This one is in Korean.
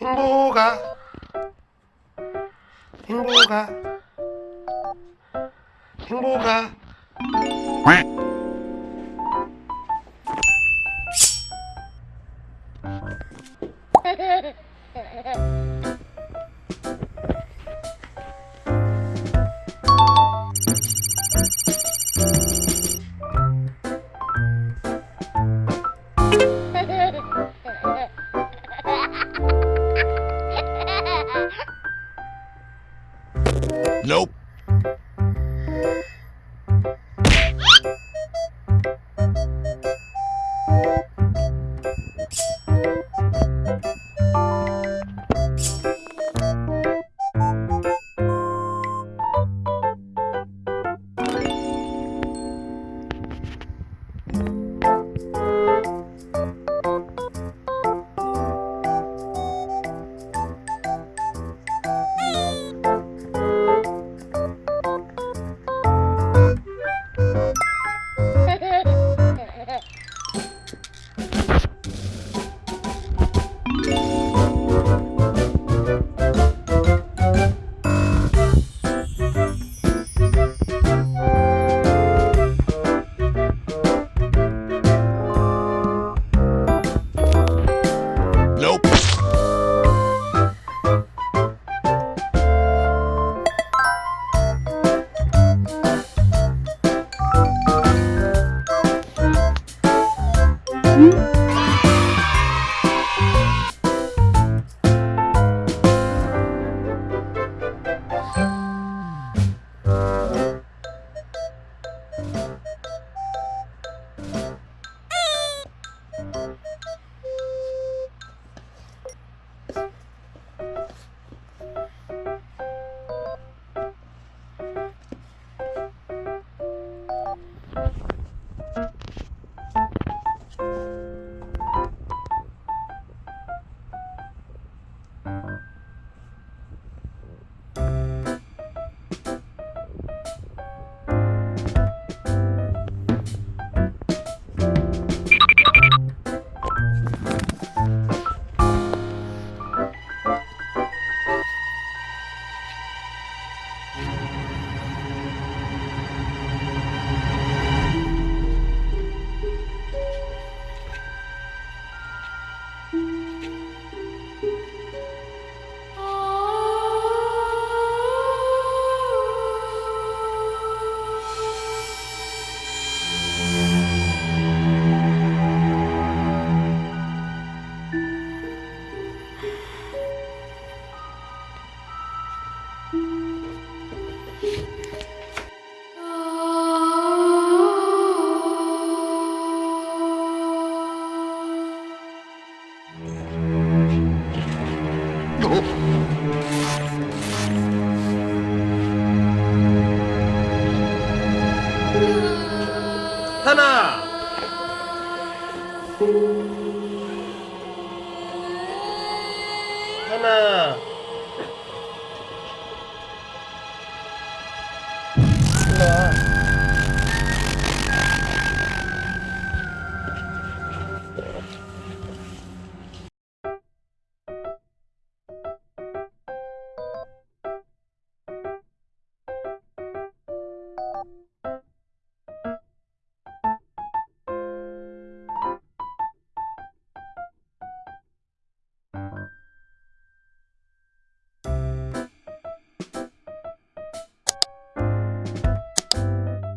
행복아. 행복아. 행복아 Nope. 하나